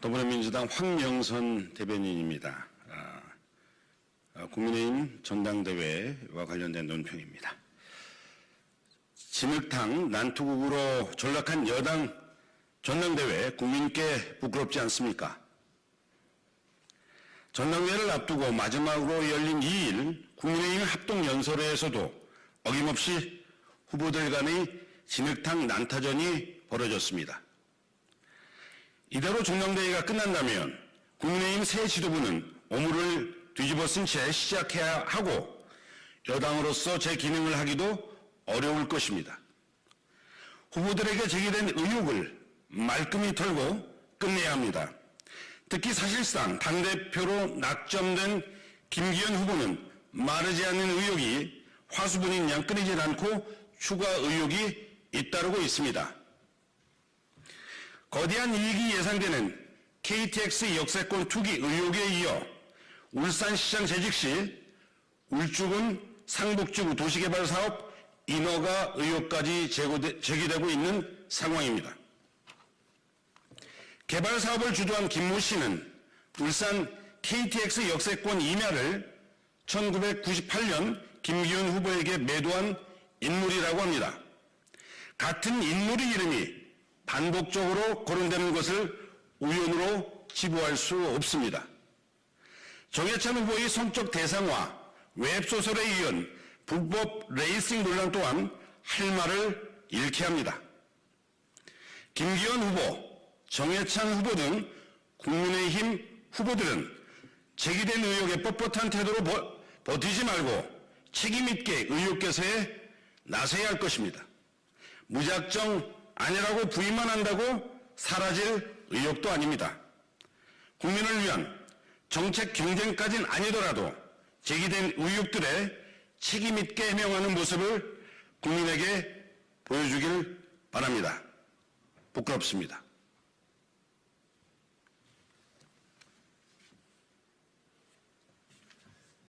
더불어민주당 황명선 대변인입니다. 아, 아, 국민의힘 전당대회와 관련된 논평입니다. 진흙탕 난투국으로 전락한 여당 전당대회 국민께 부끄럽지 않습니까? 전당대회를 앞두고 마지막으로 열린 2일 국민의힘 합동연설회에서도 어김없이 후보들 간의 진흙탕 난타전이 벌어졌습니다. 이대로 전당대회가 끝난다면 국민의힘 새 지도부는 오물을 뒤집어 쓴 채 시작해야 하고 여당으로서 제 기능을 하기도 어려울 것입니다. 후보들에게 제기된 의혹을 말끔히 털고 끝내야 합니다. 특히 사실상 당대표로 낙점된 김기현 후보는 마르지 않는 의혹이 화수분인 양 끊이질 않고 추가 의혹이 잇따르고 있습니다. 거대한 이익이 예상되는 KTX 역세권 투기 의혹에 이어 울산시장 재직 시 울주군 상북지구 도시개발 사업 인허가 의혹까지 제기되고 있는 상황입니다. 개발 사업을 주도한 김모 씨는 울산 KTX 역세권 임야를 1998년 김기현 후보에게 매도한 인물이라고 합니다. 같은 인물의 이름이 반복적으로 거론되는 것을 우연으로 지부할 수 없습니다. 정해찬 후보의 성적 대상화, 웹소설에 이은 불법 레이싱 논란 또한 할 말을 잃게 합니다. 김기현 후보, 정해찬 후보 등 국민의힘 후보들은 제기된 의혹에 뻣뻣한 태도로 버, 버티지 말고 책임있게 의혹 개서에 나서야 할 것입니다. 무작정 아니라고 부인만 한다고 사라질 의혹도 아닙니다. 국민을 위한 정책 경쟁까지는 아니더라도 제기된 의혹들에 책임있게 해명하는 모습을 국민에게 보여주길 바랍니다. 부끄럽습니다.